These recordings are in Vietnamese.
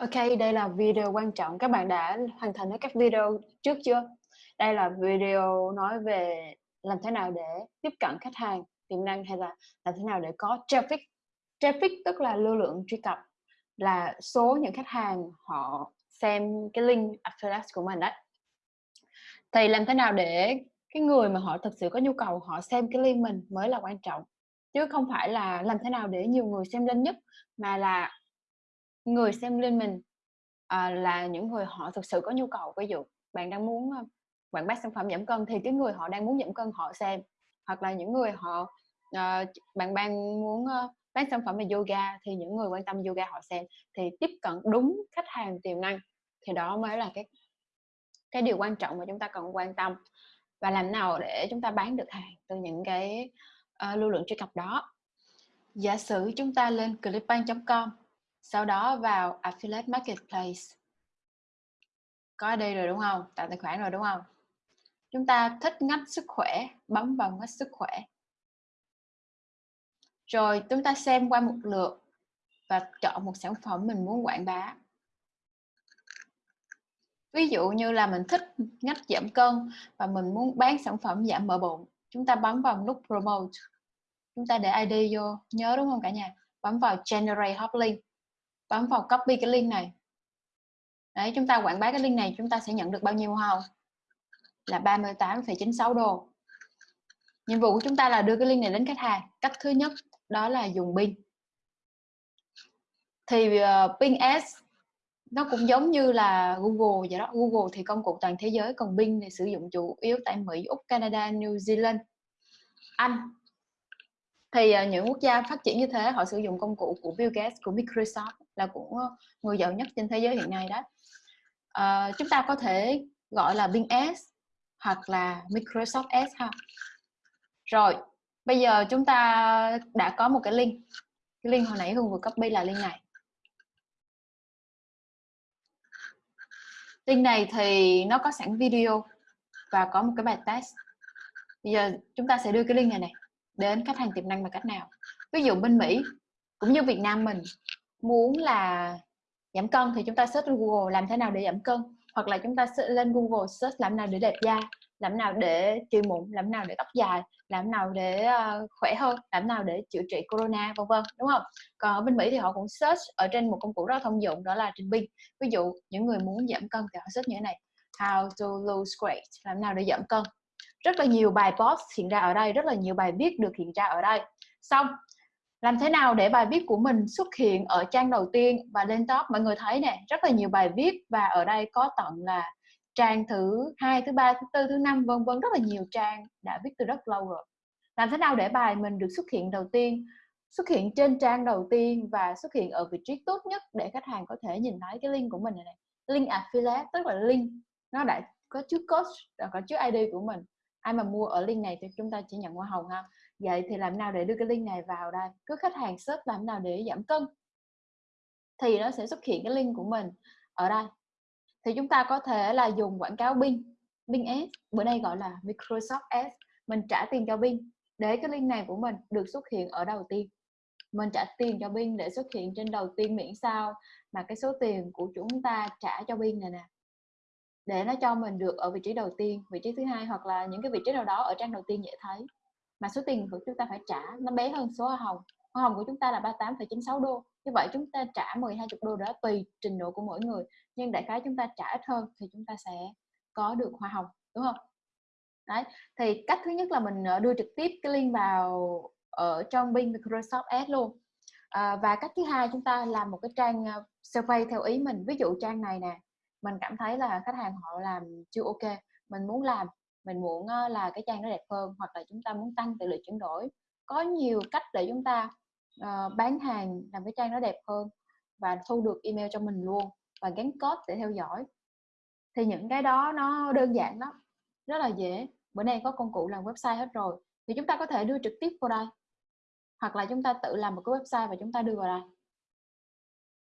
OK, đây là video quan trọng. Các bạn đã hoàn thành hết các video trước chưa? Đây là video nói về làm thế nào để tiếp cận khách hàng tiềm năng hay là làm thế nào để có traffic. Traffic tức là lưu lượng truy cập, là số những khách hàng họ xem cái link affiliate của mình đấy. Thì làm thế nào để cái người mà họ thực sự có nhu cầu họ xem cái link mình mới là quan trọng. Chứ không phải là làm thế nào để nhiều người xem link nhất mà là người xem lên mình à, là những người họ thực sự có nhu cầu. Ví dụ bạn đang muốn quảng bá sản phẩm giảm cân thì cái người họ đang muốn giảm cân họ xem. Hoặc là những người họ uh, bạn đang muốn uh, bán sản phẩm về yoga thì những người quan tâm yoga họ xem. Thì tiếp cận đúng khách hàng tiềm năng thì đó mới là cái cái điều quan trọng mà chúng ta cần quan tâm. Và làm nào để chúng ta bán được hàng từ những cái uh, lưu lượng truy cập đó. Giả sử chúng ta lên clickbank.com sau đó vào affiliate marketplace. Có đây rồi đúng không? Tạo tài khoản rồi đúng không? Chúng ta thích ngách sức khỏe, bấm vào ngách sức khỏe. Rồi chúng ta xem qua một lượt và chọn một sản phẩm mình muốn quảng bá. Ví dụ như là mình thích ngách giảm cân và mình muốn bán sản phẩm giảm mỡ bụng, chúng ta bấm vào nút promote. Chúng ta để id vô, nhớ đúng không cả nhà? Bấm vào generate hot link bấm vào copy cái link này. Đấy chúng ta quảng bá cái link này chúng ta sẽ nhận được bao nhiêu không? Là 38,96 đô. Nhiệm vụ của chúng ta là đưa cái link này đến khách hàng. Cách thứ nhất đó là dùng pin. thì uh, pin Ads nó cũng giống như là Google vậy đó. Google thì công cụ toàn thế giới còn Bing thì sử dụng chủ yếu tại Mỹ Úc Canada New Zealand Anh thì uh, những quốc gia phát triển như thế họ sử dụng công cụ của Bill Gates của Microsoft là của ờ, người giàu nhất trên thế giới hiện nay đó. Uh, chúng ta có thể gọi là Bing S hoặc là Microsoft S ha. Rồi bây giờ chúng ta đã có một cái link. Cái link hồi nãy Hương vừa copy là link này. Link này thì nó có sẵn video và có một cái bài test. Bây giờ chúng ta sẽ đưa cái link này này đến khách hàng tiềm năng bằng cách nào? Ví dụ bên Mỹ cũng như Việt Nam mình muốn là giảm cân thì chúng ta search Google làm thế nào để giảm cân hoặc là chúng ta lên Google search làm nào để đẹp da làm nào để trị mụn làm nào để tóc dài làm nào để uh, khỏe hơn làm nào để chữa trị corona vân vân đúng không? Còn ở bên Mỹ thì họ cũng search ở trên một công cụ rất là thông dụng đó là trình binh ví dụ những người muốn giảm cân thì họ search như thế này how to lose weight làm nào để giảm cân? Rất là nhiều bài post hiện ra ở đây rất là nhiều bài viết được hiện ra ở đây. Xong làm thế nào để bài viết của mình xuất hiện ở trang đầu tiên và lên top? Mọi người thấy nè rất là nhiều bài viết và ở đây có tận là trang thứ hai thứ ba thứ tư thứ năm vân vân rất là nhiều trang đã viết từ rất lâu rồi. Làm thế nào để bài mình được xuất hiện đầu tiên xuất hiện trên trang đầu tiên và xuất hiện ở vị trí tốt nhất để khách hàng có thể nhìn thấy cái link của mình này, này. link affiliate tức là link nó đã có chứa code có chứa id của mình ai mà mua ở link này thì chúng ta chỉ nhận hoa hồng ha. Vậy thì làm nào để đưa cái link này vào đây? Cứ khách hàng search làm nào để giảm cân thì nó sẽ xuất hiện cái link của mình ở đây. Thì chúng ta có thể là dùng quảng cáo Bing Bing Ads. Bữa nay gọi là Microsoft Ads. Mình trả tiền cho Bing để cái link này của mình được xuất hiện ở đầu tiên. Mình trả tiền cho Bing để xuất hiện trên đầu tiên miễn sao mà cái số tiền của chúng ta trả cho Bing này nè để nó cho mình được ở vị trí đầu tiên vị trí thứ hai hoặc là những cái vị trí nào đó ở trang đầu tiên dễ thấy. Mà số tiền của chúng ta phải trả nó bé hơn số hoa hồng. Hoa hồng của chúng ta là 38,96 đô. Như vậy chúng ta trả 10 20 đô đó tùy trình độ của mỗi người. Nhưng đại khái chúng ta trả ít hơn thì chúng ta sẽ có được hoa hồng đúng không? Đấy thì cách thứ nhất là mình ờ, đưa trực tiếp cái link vào ở trong Bing Microsoft Ads luôn. À, và cách thứ hai chúng ta làm một cái trang ờ, survey theo ý mình. Ví dụ trang này nè mình cảm thấy là khách hàng họ làm chưa ok mình muốn làm mình muốn ờ, là cái trang nó đẹp hơn hoặc là chúng ta muốn tăng tỷ lệ chuyển đổi. Có nhiều cách để chúng ta uh, bán hàng làm cái trang nó đẹp hơn và thu được email cho mình luôn và gắn code để theo dõi. Thì những cái đó nó đơn giản lắm rất là dễ. Bữa nay có công cụ làm website hết rồi thì chúng ta có thể đưa trực tiếp vào đây hoặc là chúng ta tự làm một cái website và chúng ta đưa vào đây.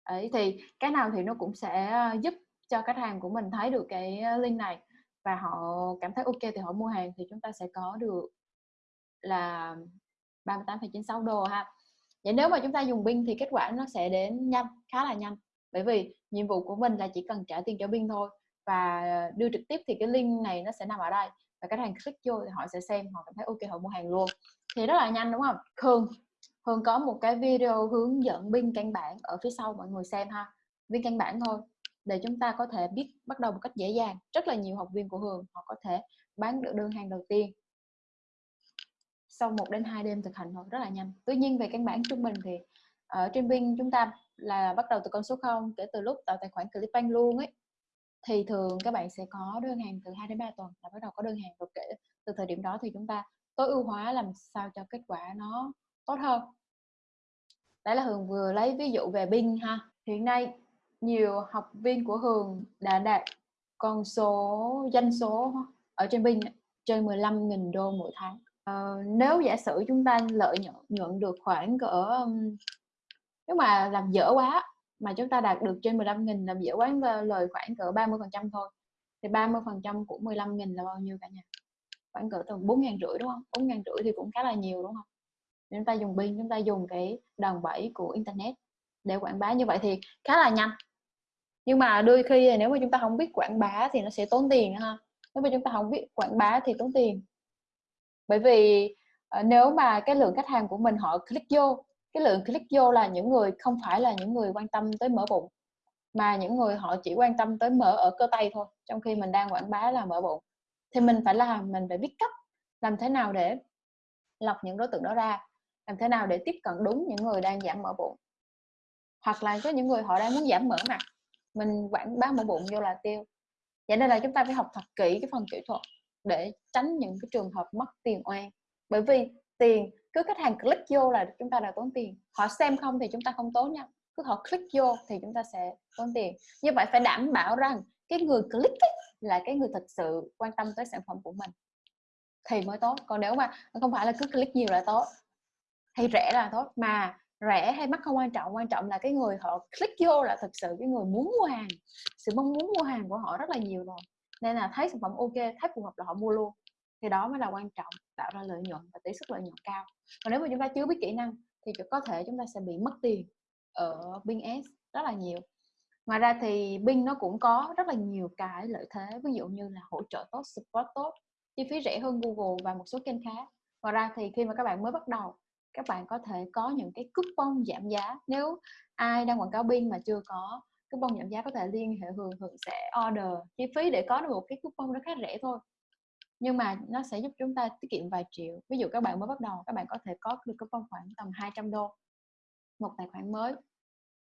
Ấy thì cái nào thì nó cũng sẽ ờ, giúp cho khách hàng của mình thấy được cái ờ, link này và họ cảm thấy ok thì họ mua hàng thì chúng ta sẽ có được là 38,96 đô ha. Vậy nếu mà chúng ta dùng binh thì kết quả nó sẽ đến nhanh khá là nhanh. Bởi vì nhiệm vụ của mình là chỉ cần trả tiền cho binh thôi và ờ, đưa trực tiếp thì cái link này nó sẽ nằm ở đây và khách hàng click vô thì họ sẽ xem họ cảm thấy ok họ mua hàng luôn. Thì rất là nhanh đúng không? Hương Hương có một cái video hướng dẫn binh căn bản ở phía sau mọi người xem ha. Viên căn bản thôi để chúng ta có thể biết, bắt đầu một cách dễ dàng. Rất là nhiều học viên của Hường họ có thể bán được đơn hàng đầu tiên sau 1 đến 2 đêm thực hành thôi rất là nhanh. Tuy nhiên về căn bản trung bình thì ở trên Vinh chúng ta là bắt đầu từ con số 0 kể từ lúc tạo tài khoản Clickbank luôn ấy, thì thường các bạn sẽ có đơn hàng từ 2 đến 3 tuần là bắt đầu có đơn hàng rồi kể từ thời điểm đó thì chúng ta tối ưu hóa làm sao cho kết quả nó tốt hơn. Đấy là Hường vừa lấy ví dụ về Bing ha. Hiện nay nhiều học viên của Hường đã đạt con số doanh số ở trên Bing trên 15.000 đô mỗi tháng. Uh, nếu giả sử chúng ta lợi nhuận nhuận được khoảng cỡ um, nếu mà làm dở quá mà chúng ta đạt được trên 15.000 làm dở quá lời khoảng cỡ 30 phần trăm thôi thì 30 phần trăm của 15.000 là bao nhiêu cả nhà? Khoảng cỡ tầm 4 ngàn rưỡi đúng không? 4 ngàn rưỡi thì cũng khá là nhiều đúng không? Chúng ta dùng pin chúng ta dùng cái đòn bẩy của internet để quảng bá như vậy thì khá là nhanh nhưng mà đôi khi nếu mà chúng ta không biết quảng bá thì nó sẽ tốn tiền ha. Nếu mà chúng ta không biết quảng bá thì tốn tiền. Bởi vì ờ, nếu mà cái lượng khách hàng của mình họ click vô, cái lượng click vô là những người không phải là những người quan tâm tới mở bụng, mà những người họ chỉ quan tâm tới mở ở cơ tay thôi, trong khi mình đang quảng bá là mở bụng. Thì mình phải làm, mình phải biết cách làm thế nào để lọc những đối tượng đó ra, làm thế nào để tiếp cận đúng những người đang giảm mỡ bụng. Hoặc là có những người họ đang muốn giảm mỡ mặt mình quảng bá mỡ bụng vô là tiêu. Vậy nên là chúng ta phải học thật kỹ cái phần kỹ thuật để tránh những cái trường hợp mất tiền oan. Bởi vì tiền cứ khách hàng click vô là chúng ta đã tốn tiền. Họ xem không thì chúng ta không tốn nha. Cứ họ click vô thì chúng ta sẽ tốn tiền. Như vậy phải đảm bảo rằng cái người click ấy, là cái người thật sự quan tâm tới sản phẩm của mình. Thì mới tốt. Còn nếu mà không phải là cứ click nhiều là tốt. Hay rẻ là tốt. Mà rẻ hay mắc không quan trọng quan trọng là cái người họ click vô là thực sự cái người muốn mua hàng, sự mong muốn mua hàng của họ rất là nhiều rồi. Nên là thấy sản phẩm ok, thấy phù hợp là họ mua luôn. Thì đó mới là quan trọng, tạo ra lợi nhuận và tỷ suất lợi nhuận cao. Còn nếu mà chúng ta chưa biết kỹ năng thì có thể chúng ta sẽ bị mất tiền ở Bing S rất là nhiều. Ngoài ra thì Bing nó cũng có rất là nhiều cái lợi thế, ví dụ như là hỗ trợ tốt, support tốt, chi phí rẻ hơn Google và một số kênh khác. Ngoài ra thì khi mà các bạn mới bắt đầu các bạn có thể có những cái coupon giảm giá. Nếu ai đang quảng cáo pin mà chưa có coupon giảm giá có thể liên hệ Hường Hường sẽ order. Chi phí để có được một cái coupon nó khá rẻ thôi. Nhưng mà nó sẽ giúp chúng ta tiết kiệm vài triệu. Ví dụ các bạn mới bắt đầu các bạn có thể có được coupon khoảng tầm 200 đô một tài khoản mới.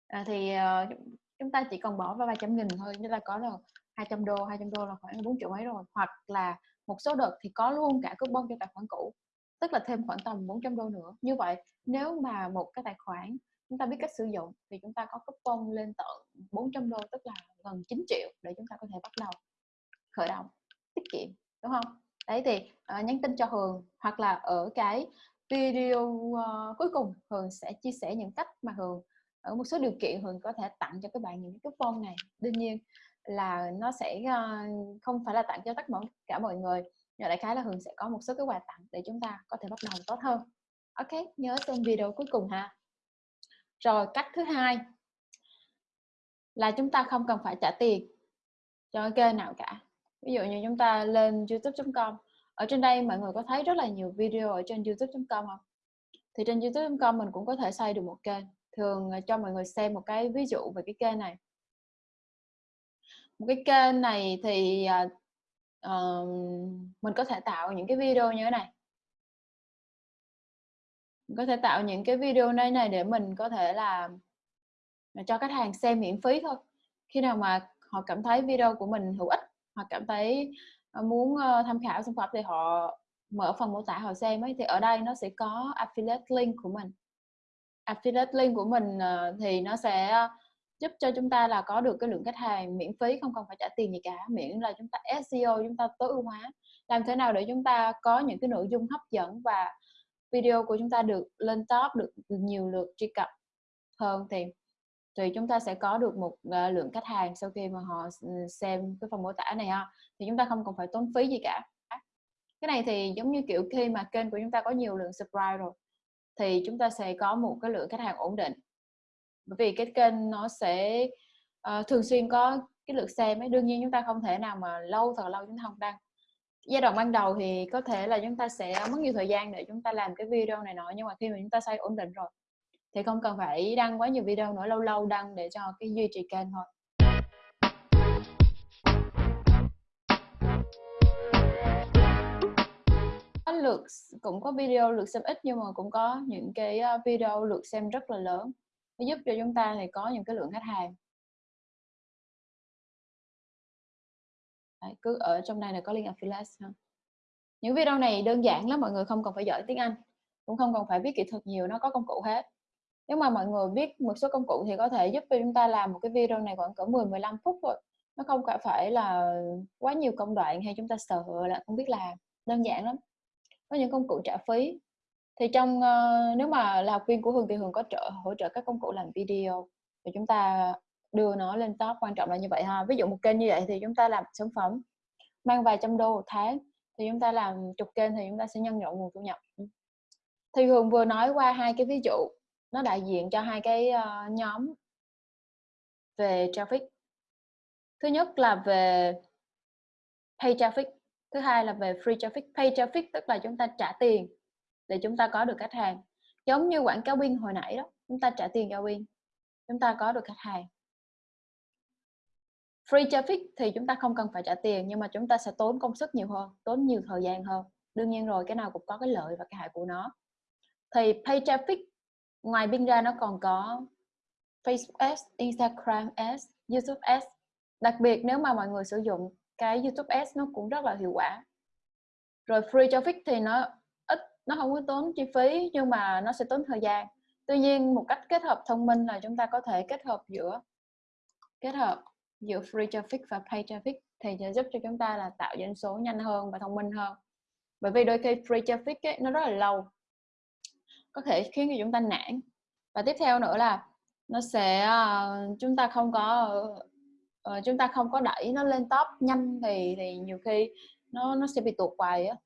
À, thì uh, chúng ta chỉ cần bỏ vào vài trăm nghìn thôi như là có là 200 đô 200 đô là khoảng 4 triệu mấy rồi. Hoặc là một số đợt thì có luôn cả coupon cho tài khoản cũ tức là thêm khoảng tầm 400 đô nữa. Như vậy nếu mà một cái tài khoản chúng ta biết cách sử dụng thì chúng ta có coupon lên tận 400 đô tức là gần 9 triệu để chúng ta có thể bắt đầu khởi động tiết kiệm đúng không? Đấy thì uh, nhắn tin cho Hường hoặc là ở cái video uh, cuối cùng Hường sẽ chia sẻ những cách mà Hường ở một số điều kiện Hường có thể tặng cho các bạn những cái coupon này. Đương nhiên là nó sẽ uh, không phải là tặng cho tất cả mọi người nhưng đại khái là Hường sẽ có một số cái quà tặng để chúng ta có thể bắt đầu tốt hơn. Ok, nhớ xem video cuối cùng ha. Rồi, cách thứ hai là chúng ta không cần phải trả tiền cho kênh nào cả. Ví dụ như chúng ta lên youtube.com ở trên đây mọi người có thấy rất là nhiều video ở trên youtube.com không? Thì trên youtube.com mình cũng có thể xây được một kênh. Thường ờ, cho mọi người xem một cái ví dụ về cái kênh này. Một cái kênh này thì ờ, uh, mình có thể tạo những cái video như thế này. Mình có thể tạo những cái video này này để mình có thể là à, cho khách hàng xem miễn phí thôi. Khi nào mà họ cảm thấy video của mình hữu ích hoặc cảm thấy à, muốn ờ, tham khảo sản phẩm thì họ mở phần mô tả họ xem ấy thì ở đây nó sẽ có affiliate link của mình. Affiliate link của mình ờ, thì nó sẽ giúp cho chúng ta là có được cái lượng khách hàng miễn phí không cần phải trả tiền gì cả miễn là chúng ta SEO chúng ta tối ưu hóa. Làm thế nào để chúng ta có những cái nội dung hấp dẫn và video của chúng ta được lên top được nhiều lượt truy cập hơn thì thì chúng ta sẽ có được một uh, lượng khách hàng sau khi mà họ ừ, xem cái phần mô tả này ha. Thì chúng ta không cần phải tốn phí gì cả. Cái này thì giống như kiểu khi mà kênh của chúng ta có nhiều lượng subscribe rồi thì chúng ta sẽ có một cái lượng khách hàng ổn định bởi vì cái kênh nó sẽ uh, thường xuyên có cái lượt xem ấy. Đương nhiên chúng ta không thể nào mà lâu thật lâu chúng ta không đăng. Giai đoạn ban đầu thì có thể là chúng ta sẽ mất nhiều thời gian để chúng ta làm cái video này nọ nhưng mà khi mà chúng ta xây ổn định rồi thì không cần phải đăng quá nhiều video nữa lâu lâu đăng để cho cái duy trì kênh thôi. Lượt cũng có video lượt xem ít nhưng mà cũng có những cái ờ, video lượt xem rất là lớn nó giúp cho chúng ta thì có những cái lượng khách hàng. Đấy, cứ ở trong này là có link affiliate ha. những video này đơn giản lắm mọi người không cần phải giỏi tiếng Anh cũng không cần phải biết kỹ thuật nhiều nó có công cụ hết. Nếu mà mọi người biết một số công cụ thì có thể giúp cho chúng ta làm một cái video này khoảng cỡ 10 15 phút thôi. Nó không phải là quá nhiều công đoạn hay chúng ta sợ là không biết làm đơn giản lắm. Có những công cụ trả phí thì trong uh, nếu mà là học viên của Hường thì Hường có trợ hỗ trợ các công cụ làm video thì chúng ta đưa nó lên top quan trọng là như vậy ha. Ví dụ một kênh như vậy thì chúng ta làm sản phẩm mang vài trăm đô một tháng thì chúng ta làm chục kênh thì chúng ta sẽ nhân rộng nguồn thu nhập. Ừ. Thì Hường vừa nói qua hai cái ví dụ nó đại diện cho hai cái uh, nhóm về traffic. Thứ nhất là về pay traffic thứ hai là về free traffic. Pay traffic tức là chúng ta trả tiền để chúng ta có được khách hàng. Giống như quảng cáo pin hồi nãy đó chúng ta trả tiền cho pin chúng ta có được khách hàng. Free traffic thì chúng ta không cần phải trả tiền nhưng mà chúng ta sẽ tốn công sức nhiều hơn tốn nhiều thời gian hơn. Đương nhiên rồi cái nào cũng có cái lợi và cái hại của nó. Thì pay traffic ngoài pin ra nó còn có Facebook Ads, Instagram Ads, YouTube Ads. Đặc biệt nếu mà mọi người sử dụng cái YouTube Ads nó cũng rất là hiệu quả. Rồi free traffic thì nó nó không có tốn chi phí nhưng mà nó sẽ tốn thời gian. Tuy nhiên một cách kết hợp thông minh là chúng ta có thể kết hợp giữa kết hợp giữa free traffic và pay traffic thì sẽ giúp cho chúng ta là tạo doanh số nhanh hơn và thông minh hơn. Bởi vì đôi khi free traffic ấy, nó rất là lâu có thể khiến cho chúng ta nản. Và tiếp theo nữa là nó sẽ ờ, chúng ta không có ờ, chúng ta không có đẩy nó lên top nhanh thì thì nhiều khi nó nó sẽ bị tụt hoài á.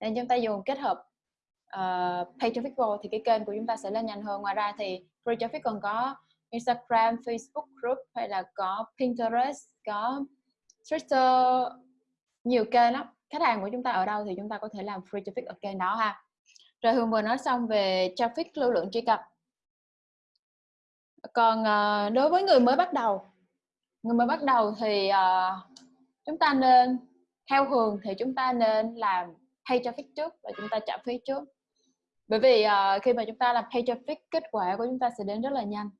Nên chúng ta dùng kết hợp uh, pay traffic vô thì cái kênh của chúng ta sẽ lên nhanh hơn. Ngoài ra thì free traffic còn có Instagram, Facebook group hay là có Pinterest, có Twitter. Nhiều kênh lắm. Khách hàng của chúng ta ở đâu thì chúng ta có thể làm free traffic ở kênh đó ha. Rồi Hương vừa nói xong về traffic lưu lượng truy cập. Còn uh, đối với người mới bắt đầu người mới bắt đầu thì uh, chúng ta nên theo Hương thì chúng ta nên làm pay traffic trước và chúng ta trả phí trước bởi vì uh, khi mà chúng ta làm pay traffic kết quả của chúng ta sẽ đến rất là nhanh.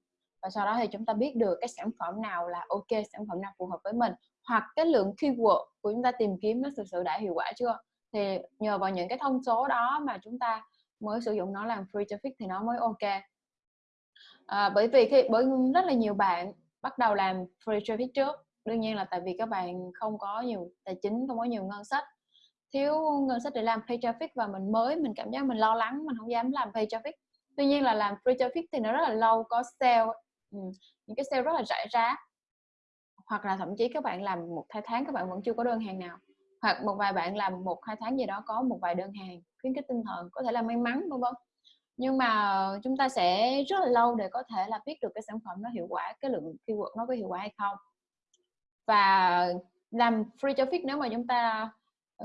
Và sau đó thì chúng ta biết được cái sản phẩm nào là ok sản phẩm nào phù hợp với mình hoặc cái lượng keyword của chúng ta tìm kiếm nó thực sự đã hiệu quả chưa. Thì nhờ vào những cái thông số đó mà chúng ta mới sử dụng nó làm free traffic thì nó mới ok. À, bởi vì khi bởi rất là nhiều bạn bắt đầu làm free traffic trước. Đương nhiên là tại vì các bạn không có nhiều tài chính không có nhiều ngân sách thiếu ngân sách để làm pay traffic và mình mới, mình cảm giác mình lo lắng, mình không dám làm pay traffic. Tuy nhiên là làm free traffic thì nó rất là lâu, có sale ừ. những cái sale rất là rải rác. Hoặc là thậm chí các bạn làm một hai tháng, các bạn vẫn chưa có đơn hàng nào. Hoặc một vài bạn làm một hai tháng gì đó có một vài đơn hàng, khuyến khích tinh thần, có thể là may mắn, vân vân. Nhưng mà chúng ta sẽ rất là lâu để có thể là biết được cái sản phẩm nó hiệu quả, cái lượng keyword nó có hiệu quả hay không. Và làm free traffic nếu mà chúng ta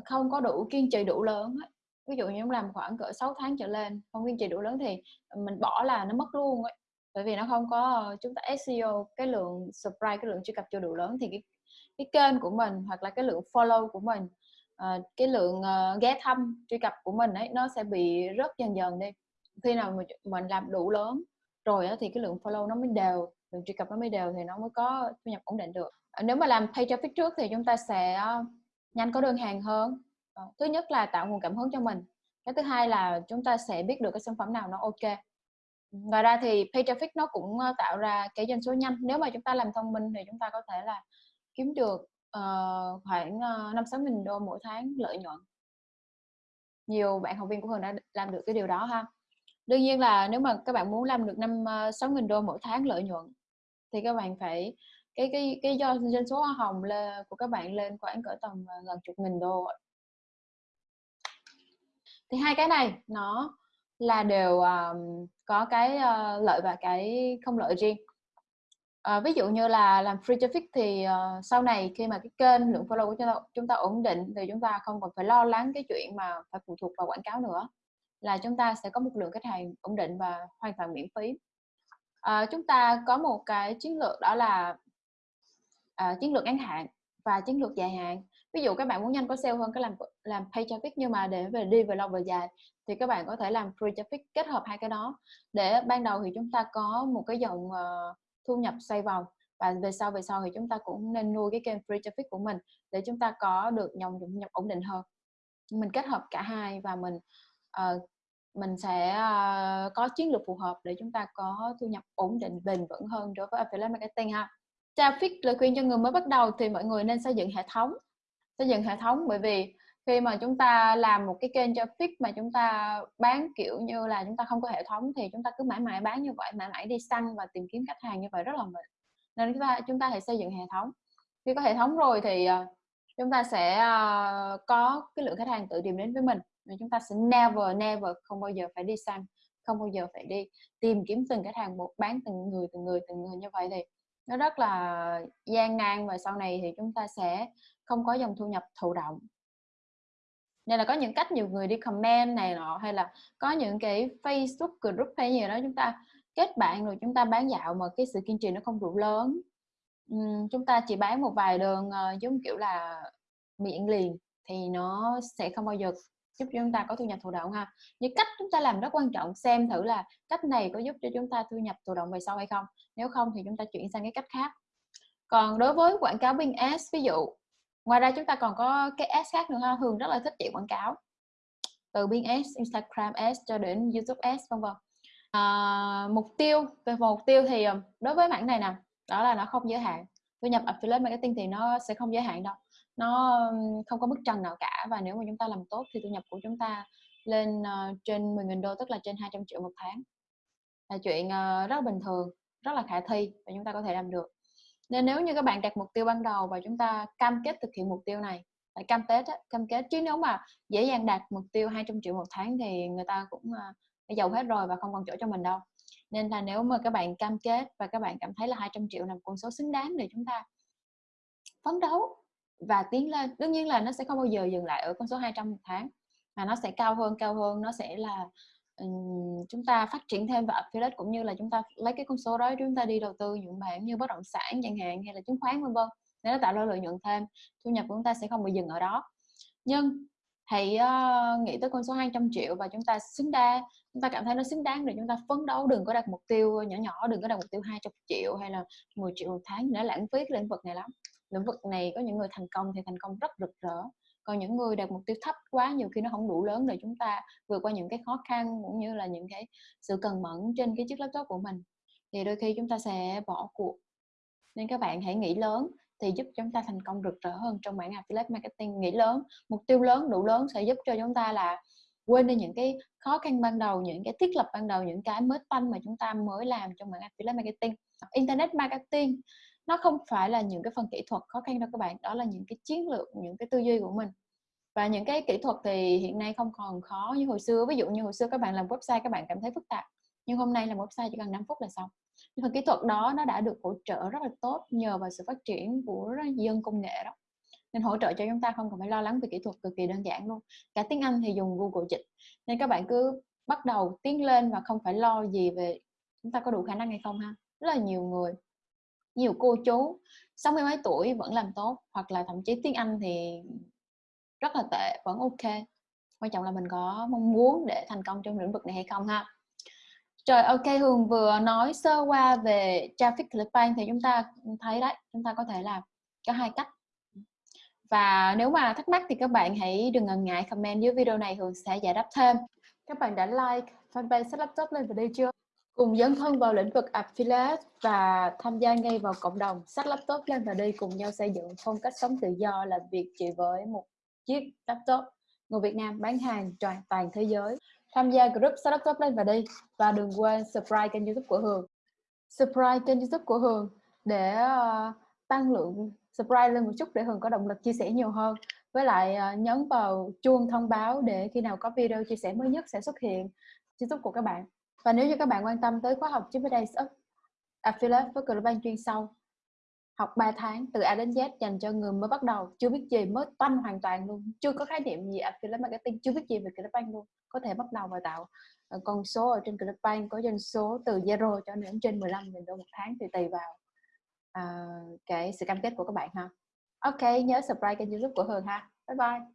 không có đủ kiên trì đủ lớn ấy, ví dụ như chúng làm khoảng cỡ 6 tháng trở lên không kiên trì đủ lớn thì mình bỏ là nó mất luôn ấy. Bởi vì nó không có ờ, chúng ta SEO cái lượng subscribe cái lượng truy cập chưa đủ lớn thì cái cái kênh của mình hoặc là cái lượng follow của mình uh, cái lượng uh, ghé thăm truy cập của mình ấy nó sẽ bị rớt dần dần đi. Khi nào mình, mình làm đủ lớn rồi thì cái lượng follow nó mới đều lượng truy cập nó mới đều thì nó mới có thu nhập ổn định được. Nếu mà làm pay traffic trước thì chúng ta sẽ nhanh có đơn hàng hơn. Ờ, thứ nhất là tạo nguồn cảm hứng cho mình. Cái thứ hai là chúng ta sẽ biết được cái sản phẩm nào nó ok. Ngoài ra thì pay traffic nó cũng ờ, tạo ra cái doanh số nhanh. Nếu mà chúng ta làm thông minh thì chúng ta có thể là kiếm được uh, khoảng năm sáu nghìn đô mỗi tháng lợi nhuận. Nhiều bạn học viên của Hường đã làm được cái điều đó ha. Đương nhiên là nếu mà các bạn muốn làm được năm sáu nghìn đô mỗi tháng lợi nhuận thì các bạn phải cái cái cái do doanh số hoa hồng là của các bạn lên khoảng cỡ tầm à, gần chục nghìn đô thì hai cái này nó là đều um, có cái uh, lợi và cái không lợi riêng. Uh, ví dụ như là làm free traffic thì uh, sau này khi mà cái kênh lượng follow của chúng ta, chúng ta ổn định thì chúng ta không còn phải lo lắng cái chuyện mà phải phụ thuộc vào quảng cáo nữa là chúng ta sẽ có một lượng khách hàng ổn định và hoàn toàn miễn phí. Uh, chúng ta có một cái chiến lược đó là uh, chiến lược ngắn hạn và chiến lược dài hạn. Ví dụ các bạn muốn nhanh có sale hơn cái làm làm pay traffic nhưng mà để về đi về lâu về dài thì các bạn có thể làm free traffic kết hợp hai cái đó. Để ban đầu thì chúng ta có một cái dòng uh, thu nhập xoay vòng và về sau về sau thì chúng ta cũng nên nuôi cái kênh free traffic của mình để chúng ta có được dòng thu nhập ổn định hơn. Mình kết hợp cả hai và mình uh, mình sẽ uh, có chiến lược phù hợp để chúng ta có thu nhập ổn định bền vững hơn đối với affiliate marketing ha traffic lời khuyên cho người mới bắt đầu thì mọi người nên xây dựng hệ thống. Xây dựng hệ thống bởi vì khi mà chúng ta làm một cái kênh traffic mà chúng ta bán, kiểu như là, chúng ta không có hệ thống thì chúng ta cứ mãi mãi bán như vậy, mãi mãi đi săn và tìm kiếm khách hàng như vậy rất là mệt. Nên chúng ta chúng ta hãy xây dựng hệ thống. Khi có hệ thống rồi thì ờ, chúng ta sẽ ờ, có cái lượng khách hàng tự tìm đến với mình. Và chúng ta sẽ never never, không bao giờ phải đi săn, không bao giờ phải đi tìm kiếm từng khách hàng, một, bán từng người từng người từng người như vậy thì nó rất là gian nan và sau này thì chúng ta sẽ không có dòng thu nhập thụ động. Nên là có những cách nhiều người đi comment này nọ hay là có những cái Facebook group hay gì đó chúng ta kết bạn rồi chúng ta bán dạo mà cái sự kiên trì nó không đủ lớn. Uhm, chúng ta chỉ bán một vài đường uh, giống kiểu là miệng liền thì nó sẽ không bao giờ giúp cho chúng ta có thu nhập thụ động ha. Những cách chúng ta làm rất quan trọng xem thử là cách này có giúp cho chúng ta thu nhập thụ động về sau hay không. Nếu không thì chúng ta chuyển sang cái cách khác. Còn đối với quảng cáo bên Ads ví dụ ngoài ra chúng ta còn có cái ads khác nữa ha. Thường rất là thích chạy quảng cáo. Từ bên Ads, Instagram Ads cho đến YouTube Ads vân vân. À, mục tiêu về mục tiêu thì um, đối với mảng này nè đó là nó không giới hạn. Thu nhập affiliate marketing thì nó sẽ không giới hạn đâu nó không có bức tranh nào cả và nếu mà chúng ta làm tốt thì thu nhập của chúng ta lên uh, trên 10.000 đô tức là trên 200 triệu một tháng. Là chuyện uh, rất là bình thường rất là khả thi và chúng ta có thể làm được. Nên nếu như các bạn đặt mục tiêu ban đầu và chúng ta cam kết thực hiện mục tiêu này cam kết cam kết. Chứ nếu mà dễ dàng đạt mục tiêu 200 triệu một tháng thì người ta cũng uh, giàu hết rồi và không còn chỗ cho mình đâu. Nên là nếu mà các bạn cam kết và các bạn cảm thấy là 200 triệu là một con số xứng đáng để chúng ta phấn đấu và tiến lên. Đương nhiên là nó sẽ không bao giờ dừng lại ở con số 200 một tháng mà nó sẽ cao hơn cao hơn. Nó sẽ là um, chúng ta phát triển thêm vào affiliate cũng như là chúng ta lấy cái con số đó chúng ta đi đầu tư những bản như bất động sản chẳng hạn hay là chứng khoán vân vân để nó tạo ra lợi nhuận thêm. Thu nhập của chúng ta sẽ không bị dừng ở đó. Nhưng hãy uh, nghĩ tới con số 200 triệu và chúng ta xứng đáng chúng ta cảm thấy nó xứng đáng để chúng ta phấn đấu đừng có đặt mục tiêu nhỏ nhỏ đừng có đặt mục tiêu 200 triệu hay là 10 triệu một tháng để lãng phí cái lĩnh vực này lắm lĩnh vực này có những người thành công thì thành công rất rực rỡ. Còn những người đặt mục tiêu thấp quá, nhiều khi nó không đủ lớn để chúng ta vượt qua những cái khó khăn cũng như là những cái sự cần mẫn trên cái chiếc laptop của mình. Thì đôi khi chúng ta sẽ bỏ cuộc. Nên các bạn hãy nghĩ lớn thì giúp chúng ta thành công rực rỡ hơn trong mảng affiliate marketing. Nghĩ lớn, mục tiêu lớn, đủ lớn sẽ giúp cho chúng ta là quên đi những cái khó khăn ban đầu, những cái thiết lập ban đầu, những cái mới tanh mà chúng ta mới làm trong mảng affiliate marketing. Internet marketing nó không phải là những cái phần kỹ thuật khó khăn đâu các bạn, đó là những cái chiến lược, những cái tư duy của mình. Và những cái kỹ thuật thì hiện nay không còn khó như hồi xưa. Ví dụ như hồi xưa các bạn làm website các bạn cảm thấy phức tạp, nhưng hôm nay làm website chỉ cần 5 phút là xong. Nhưng phần kỹ thuật đó nó đã được hỗ trợ rất là tốt nhờ vào sự phát triển của dân công nghệ đó. Nên hỗ trợ cho chúng ta không cần phải lo lắng về kỹ thuật cực kỳ đơn giản luôn. Cả tiếng Anh thì dùng Google dịch nên các bạn cứ bắt đầu tiến lên và không phải lo gì về chúng ta có đủ khả năng hay không ha. Rất là nhiều người nhiều cô chú sáu mươi mấy tuổi vẫn làm tốt, hoặc là thậm chí tiếng Anh thì rất là tệ, vẫn ok. Quan trọng là mình có mong muốn để thành công trong lĩnh vực này hay không ha. Rồi ok Hương vừa nói sơ qua về traffic clickbank thì chúng ta thấy đấy, chúng ta có thể là có hai cách. Và nếu mà thắc mắc thì các bạn hãy đừng ngần ngại comment dưới video này Hương sẽ giải đáp thêm. Các bạn đã like, fanpage set laptop lên video chưa? Cùng dấn thân vào lĩnh vực affiliate và tham gia ngay vào cộng đồng sách laptop lên và đi cùng nhau xây dựng phong cách sống tự do làm việc chỉ với một chiếc laptop. Người Việt Nam bán hàng toàn toàn thế giới. Tham gia group sách laptop lên và đi và đừng quên subscribe kênh youtube của Hường. Subscribe kênh youtube của Hường để uh, tăng lượng subscribe lên một chút để Hường có động lực chia sẻ nhiều hơn. Với lại uh, nhấn vào chuông thông báo để khi nào có video chia sẻ mới nhất sẽ xuất hiện. Youtube của các bạn và nếu như các bạn quan tâm tới khóa học Chippy Days affiliate với Global chuyên sâu học 3 tháng từ A đến Z dành cho người mới bắt đầu chưa biết gì mới toanh hoàn toàn luôn chưa có khái niệm gì affiliate marketing chưa biết gì về Global luôn có thể bắt đầu và tạo ờ, con số ở trên Global có doanh số từ zero cho đến trên 15 nghìn đô một tháng thì tùy vào uh, cái sự cam kết của các bạn ha. Ok nhớ subscribe kênh youtube của Hường ha. Bye bye.